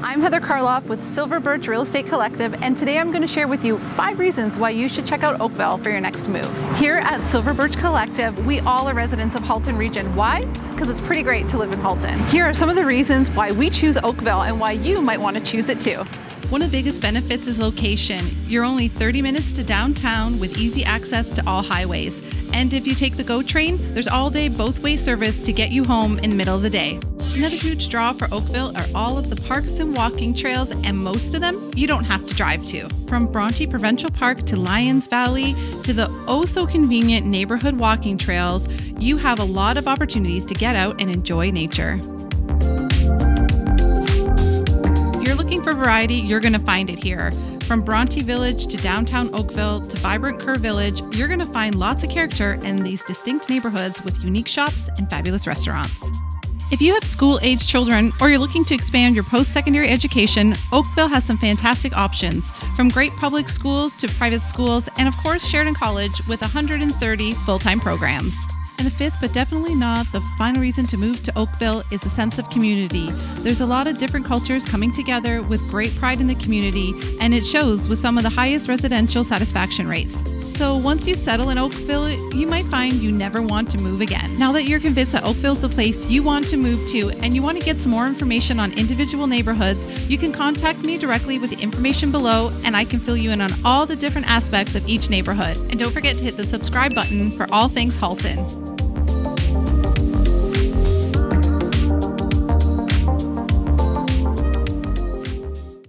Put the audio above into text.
I'm Heather Karloff with Silver Birch Real Estate Collective, and today I'm going to share with you five reasons why you should check out Oakville for your next move. Here at Silver Birch Collective, we all are residents of Halton region. Why? Because it's pretty great to live in Halton. Here are some of the reasons why we choose Oakville and why you might want to choose it too. One of the biggest benefits is location. You're only 30 minutes to downtown with easy access to all highways. And if you take the GO train, there's all day both way service to get you home in the middle of the day. Another huge draw for Oakville are all of the parks and walking trails, and most of them you don't have to drive to. From Bronte Provincial Park to Lions Valley to the oh so convenient neighborhood walking trails, you have a lot of opportunities to get out and enjoy nature. Looking for variety, you're going to find it here. From Bronte Village to downtown Oakville to vibrant Kerr Village, you're going to find lots of character in these distinct neighborhoods with unique shops and fabulous restaurants. If you have school age children or you're looking to expand your post secondary education, Oakville has some fantastic options from great public schools to private schools, and of course, Sheridan College with 130 full time programs. And the fifth, but definitely not the final reason to move to Oakville, is a sense of community. There's a lot of different cultures coming together with great pride in the community, and it shows with some of the highest residential satisfaction rates. So once you settle in Oakville, you might find you never want to move again. Now that you're convinced that Oakville's the place you want to move to and you want to get some more information on individual neighborhoods, you can contact me directly with the information below and I can fill you in on all the different aspects of each neighborhood. And don't forget to hit the subscribe button for all things Halton.